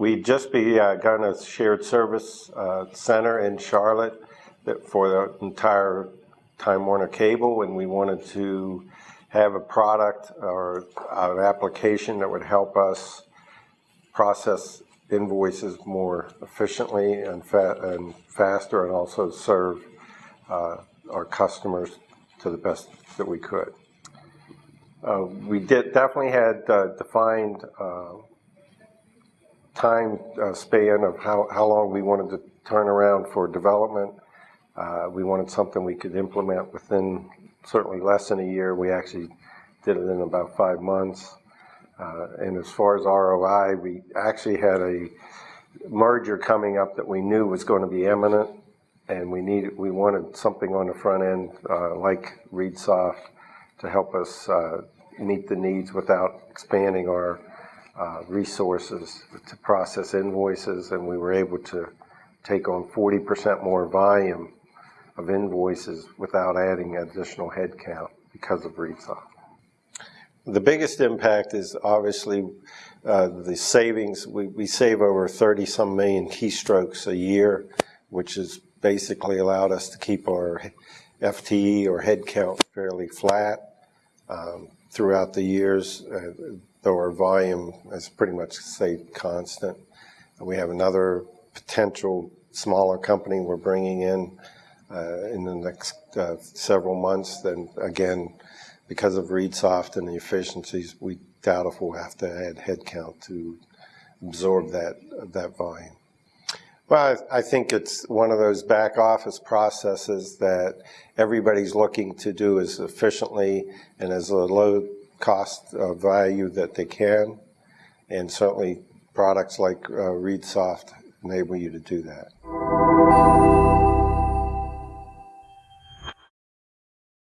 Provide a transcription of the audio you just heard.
We'd just begun a shared service uh, center in Charlotte for the entire Time Warner cable, and we wanted to have a product or an application that would help us process invoices more efficiently and, fa- and faster, and also serve uh, our customers to the best that we could. Uh, we did definitely had uh, defined uh, time uh, span of how, how long we wanted to turn around for development. Uh, we wanted something we could implement within certainly less than a year. We actually did it in about five months. Uh, and as far as ROI, we actually had a merger coming up that we knew was going to be imminent, and we needed we wanted something on the front end uh, like ReadSoft to help us uh, meet the needs without expanding our uh, resources to process invoices, and we were able to take on 40% more volume of invoices without adding additional headcount because of ReadSoft. The biggest impact is obviously uh, the savings. We, we save over 30 some million keystrokes a year, which has basically allowed us to keep our FTE or headcount fairly flat um, throughout the years, uh, though our volume is pretty much stayed constant. We have another potential smaller company we're bringing in uh, in the next uh, several months. Then again, because of ReadSoft and the efficiencies, we doubt if we'll have to add headcount to absorb that that volume. Well, I, I think it's one of those back office processes that everybody's looking to do as efficiently and as low cost uh, value that they can, and certainly products like uh, ReadSoft enable you to do that.